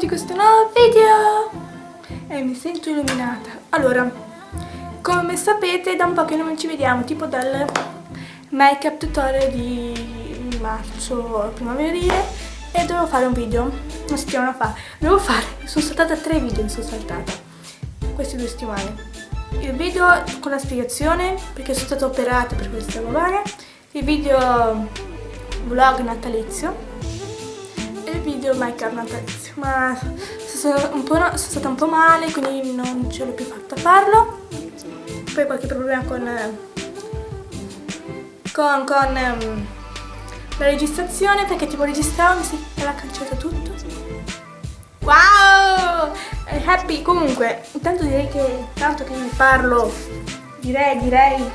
Amici di questo nuovo video! E mi sento illuminata. Allora, come sapete da un po' che non ci vediamo, tipo dal make up tutorial di marzo primaverile e dovevo fare un video una settimana fa. Devo fare, sono saltata tre video, mi sono saltata queste due settimane. Il video con la spiegazione, perché sono stata operata per questa bovare, il video vlog natalizio video make up natalizio ma sono, sono, stata un po' male quindi non ce l'ho più fatta farlo. Poi qualche problema con con, con um, la registrazione perché tipo registravo mi si era cancellato tutto. Wow! Happy. Comunque intanto direi che tanto che vi parlo direi direi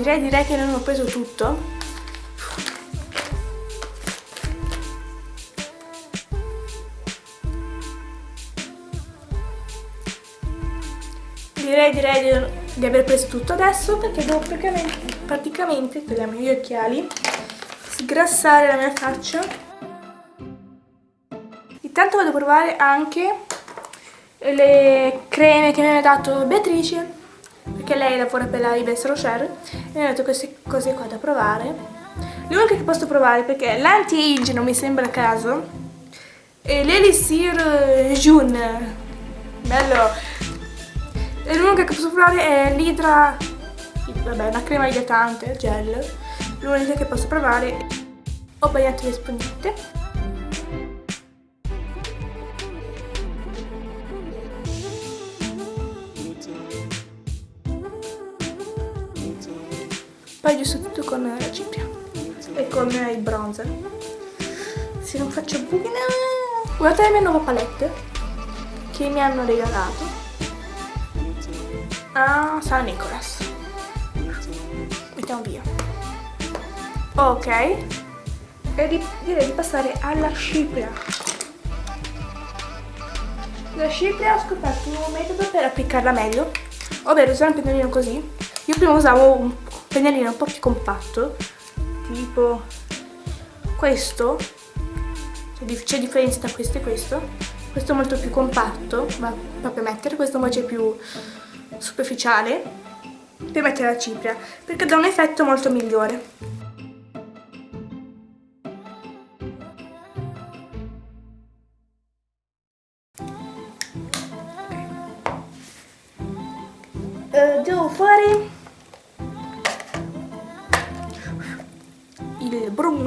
direi, direi che non ho preso tutto. Direi, direi di, aver preso tutto adesso perché devo praticamente, praticamente togliamo gli occhiali sgrassare la mia faccia. Intanto vado a provare anche le creme che mi ha dato Beatrice perché lei lavora per la Yves Rocher e mi ha dato queste cose qua da provare. L'unica che posso provare perché l'anti-age non mi sembra a caso e l'elixir June. Bello. E l'unica che posso provare è l'idra vabbè una crema idratante gel. L'unica che posso provare ho bagnato le spugnette poi giusto tutto con la cipria e con il bronzer. Se non faccio buchi guardate le mie nuove palette che mi hanno regalato. A San Nicolas. Mettiamo via. Ok. E di, direi di passare alla cipria. La cipria ho scoperto un metodo per applicarla meglio ovvero usare un pennellino così. Io prima usavo un pennellino un po' più compatto tipo questo c'è differenza tra questo e questo questo è molto più compatto va proprio a mettere questo invece è più superficiale per mettere la cipria perché dà un effetto molto migliore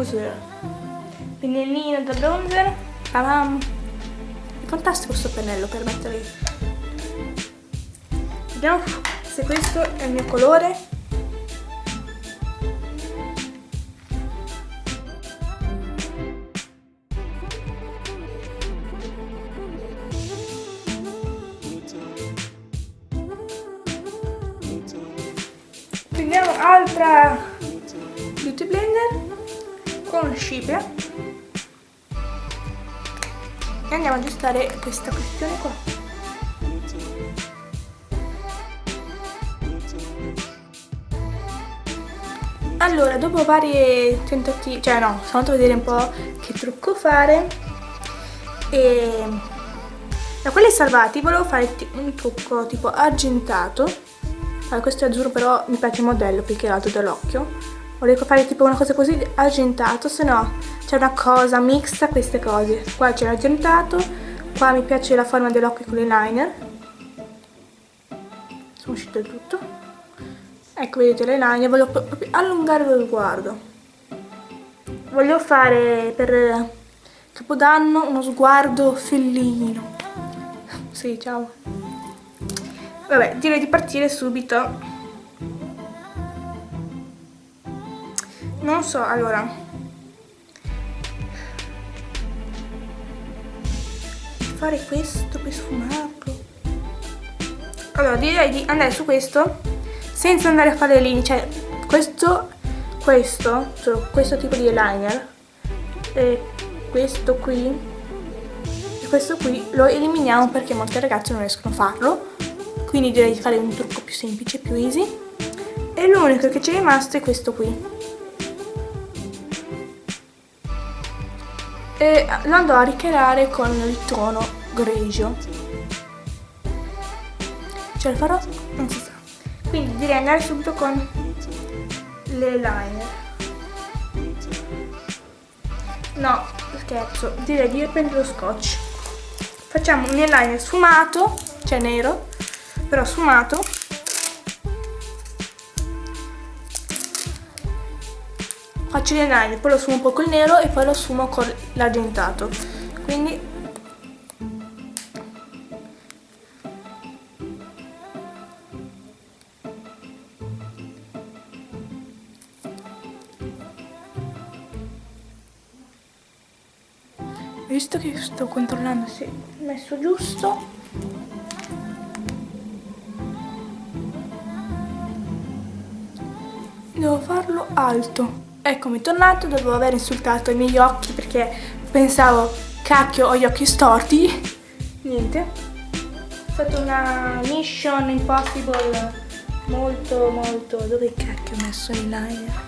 bronzer pennellino da bronzer Tadam. è fantastico questo pennello per mettere vediamo se questo è il mio colore. Prendiamo altra scipria e andiamo ad aggiustare questa questione qua. Allora dopo vari tentativi cioè no sono andato a vedere un po' che trucco fare. E da quelli salvati volevo fare un trucco tipo argentato. Allora, questo è azzurro però mi piace il modello più che altro dall'occhio volevo fare tipo una cosa così argentato se no c'è una cosa mixta queste cose. Qua c'è l'argentato qua mi piace la forma dell'occhio con l'eyeliner. Sono uscito il tutto. Ecco vedete l'eyeliner voglio proprio allungare lo sguardo. Voglio fare per capodanno uno sguardo fellino. Sì ciao. Vabbè direi di partire subito non so allora. Fare questo per sfumarlo. Allora direi di andare su questo senza andare a fare le linee cioè questo questo cioè questo tipo di eyeliner e questo qui. E questo qui lo eliminiamo perché molte ragazze non riescono a farlo. Quindi direi di fare un trucco più semplice più easy. E l'unico che ci è rimasto è questo qui e lo andrò a ricreare con il tono grigio. Ce la farò? Non si sa. Quindi direi andare subito con l'eyeliner. No, scherzo, direi di prendere lo scotch. Facciamo un eyeliner sfumato, cioè nero, però sfumato. Faccio l'eyeliner, poi lo sfumo un po' col nero e poi lo sfumo con l'argentato. Quindi visto che sto controllando? Se è messo giusto. Devo farlo alto eccomi tornato dopo aver insultato i miei occhi perché pensavo cacchio ho gli occhi storti. Niente. È stata una mission impossible molto molto. Dove cacchio ho messo l'eyeliner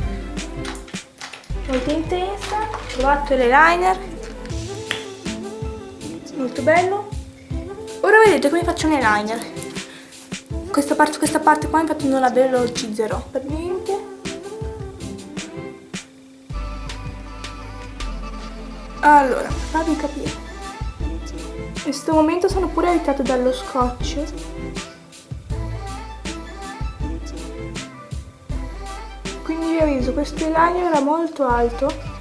molto intensa. Ho trovato l'eyeliner molto bello. Ora vedete come faccio un eyeliner questa parte, questa parte qua infatti non la velocizzerò per niente allora farvi capire. In questo momento sono pure aiutato dallo scotch. Quindi vi avviso questo eyeliner era molto alto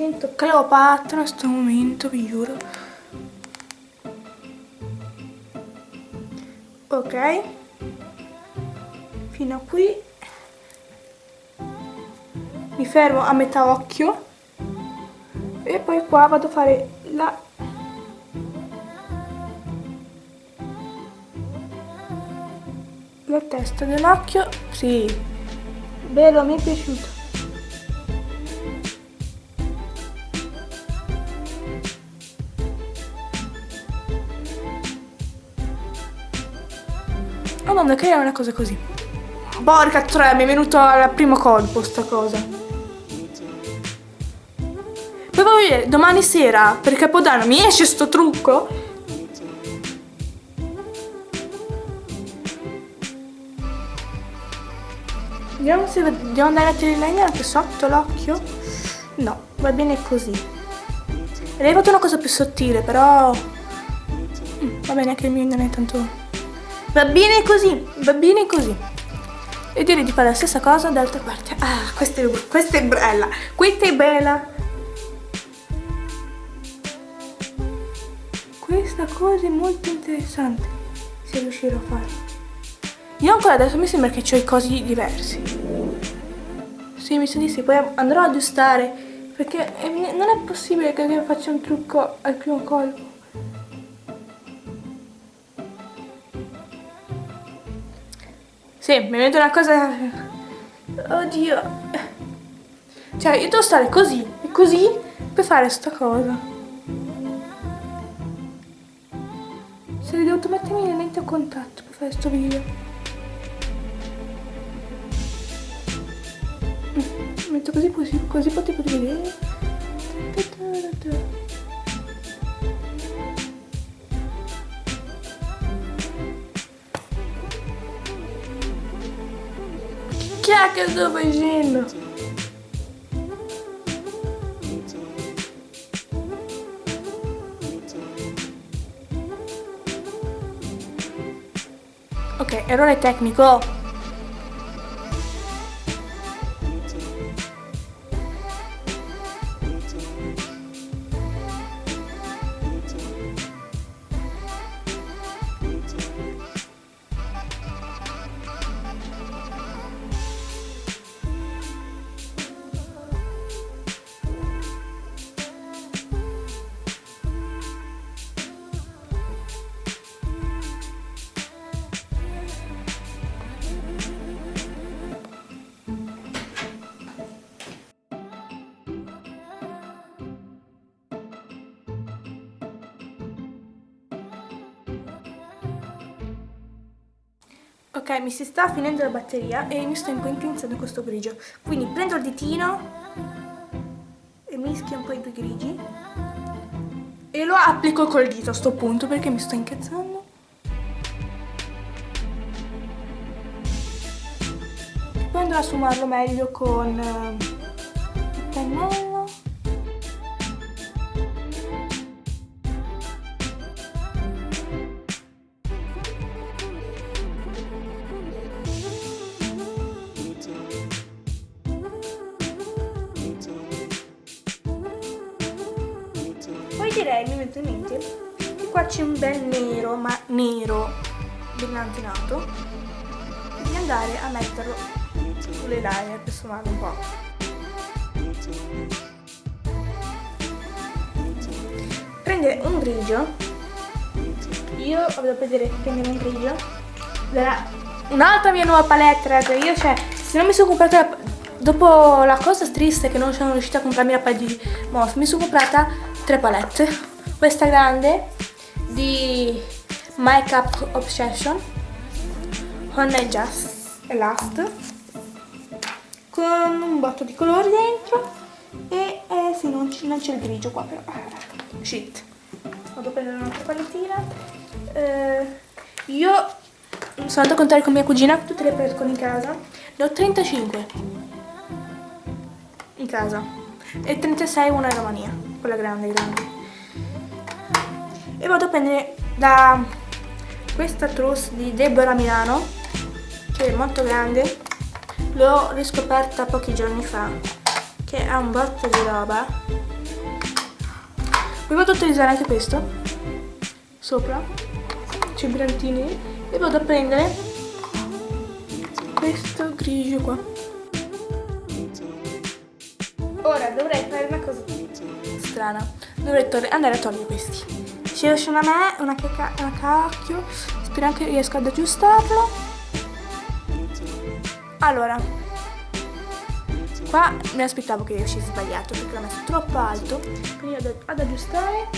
sento Cleopatra in questo momento, vi giuro. Ok. Fino a qui. Mi fermo a metà occhio. E poi qua vado a fare la... La testa dell'occhio. Sì. Bello, mi è piaciuto. Che è una cosa così. Porca tre, mi è venuto al primo colpo sta cosa. Poi voglio vedere, domani sera, per Capodanno, mi esce sto trucco? Vediamo se devo andare a liner anche sotto l'occhio. No, va bene così. Avrei fatto una cosa più sottile, però... Mm, va bene, anche il mio non è tanto... Va bene così, va bene così. E direi di fare la stessa cosa dall'altra parte. Ah, questa è, questa è bella, questa è bella. Questa cosa è molto interessante, se riuscirò a farlo. Io ancora adesso mi sembra che ho i cosi diversi. Sì, mi sa di sì, poi andrò ad aggiustare, perché non è possibile che io faccia un trucco al primo colpo. Sì, mi vedo una cosa... Oddio. Cioè, io devo stare così e così per fare sta cosa. Se devo mettermi le lenti a contatto per fare sto video. Mm, metto così, così, così potete vedere. Che sto facendo? Ok, errore tecnico. Mi si sta finendo la batteria e mi sto un po' intenzando questo grigio. Quindi prendo il ditino e mischio un po' i due grigi e lo applico col dito a sto punto perché mi sto incazzando. Poi andrò a sfumarlo meglio con uh, il pennello. Direi, mi metto in mente, che qua c'è un bel nero, ma nero, brillantinato, di andare a metterlo sulle liner per sfumarlo un po'. Prendere un grigio, io vado a vedere prendere un grigio, un'altra mia nuova palette, raga, io cioè, se non mi sono comprata la, dopo la cosa triste che non sono riuscita a comprarmi la palette di Moth, mi sono comprata tre palette. Questa grande di Makeup Obsession Honey Just e Last con un botto di colori dentro e eh, sì, non c'è il grigio qua però ah, shit. Vado a prendere un'altra palettina. Eh, io sono andata a contare con mia cugina tutte le palette in casa. Ne ho 35 in casa. E 36 una in Romania quella grande grande. E vado a prendere da questa trousse di Deborah Milano che è molto grande. L'ho riscoperta pochi giorni fa che ha un botto di roba. Poi vado a utilizzare anche questo sopra c'è i brantini. E vado a prendere questo grigio qua ora dovrei fare una cosa strana. Dovrei andare a togliere questi. Ci riescono a me una, una cacchio. Spero anche riesco ad aggiustarlo. Allora. Qua mi aspettavo che riuscissi sbagliato perché l'ho messo troppo alto. Quindi vado ad aggiustare.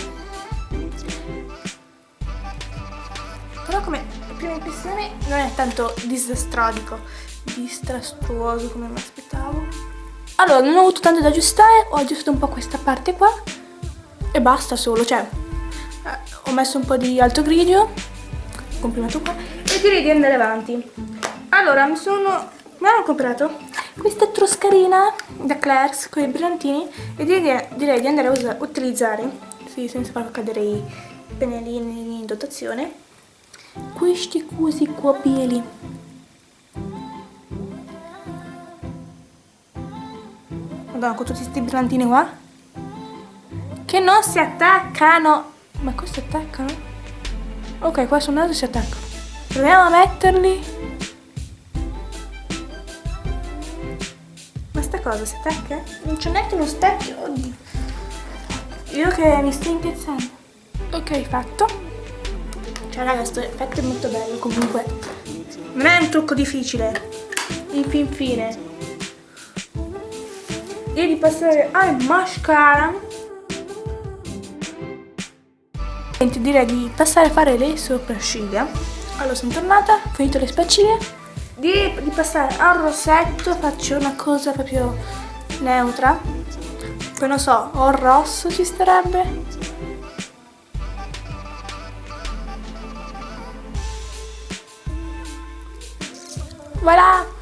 Però come prima impressione non è tanto disastrodico, distrastuoso come mi aspettavo. Allora, non ho avuto tanto da aggiustare, ho aggiustato un po' questa parte qua e basta solo, cioè eh, ho messo un po' di alto grigio, comprimato qua, e direi di andare avanti. Allora, mi sono, mi hanno comprato questa troscarina da Claire's con i brillantini e direi, direi di andare a utilizzare, sì, senza far cadere i pennellini in dotazione, questi cosi qua bieli. Madonna, con tutti questi brillantini qua che non si attaccano. Ma questi attaccano? Ok, qua sono altri si attaccano. Proviamo a metterli. Ma sta cosa si attacca? Non c'è neanche uno specchio. Oddio. Io che mi sto incazzando. Ok, fatto. Cioè raga, questo effetto è molto bello comunque. Non è un trucco difficile. In fin Io di passare al mascara. Direi di passare a fare le sopracciglia allora sono tornata, finito le spaccine di, di passare al rossetto faccio una cosa proprio neutra. Poi non so, o rosso ci starebbe. Voilà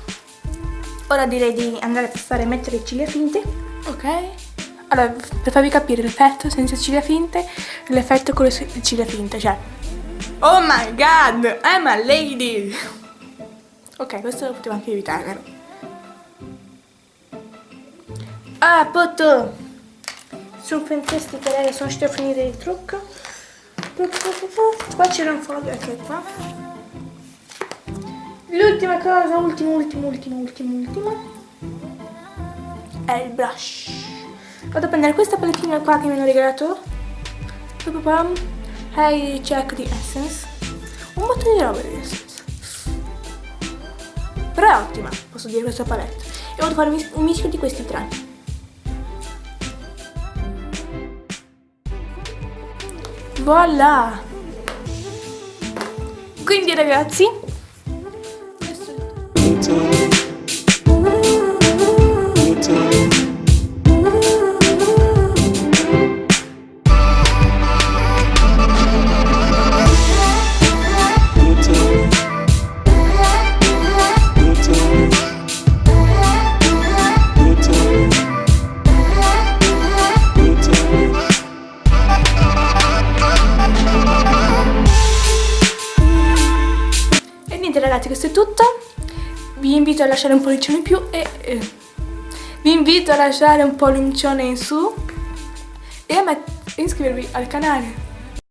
ora direi di andare a passare a mettere le ciglia finte ok allora, per farvi capire l'effetto senza ciglia finte l'effetto con le ciglia finte, cioè... Oh my god, I'm a lady! Ok, questo lo potevo anche evitare, vero? Ah, poto! Sono fantastiche, raga, sono riuscita a finire il trucco. Qua c'era un foglio, ecco qua. L'ultima cosa, ultimo, ultimo, ultimo, ultimo, ultimo. È il blush. Vado a prendere questa palettina qua che mi hanno regalato. Hey check di Essence. Un botto di roba di Essence. Però è ottima, posso dire questa palette. E vado a fare un mischio di questi tre. Voilà! Quindi ragazzi, lasciare un pollicione in più e... eh, vi invito a lasciare un pollicione in su e a iscrivervi al canale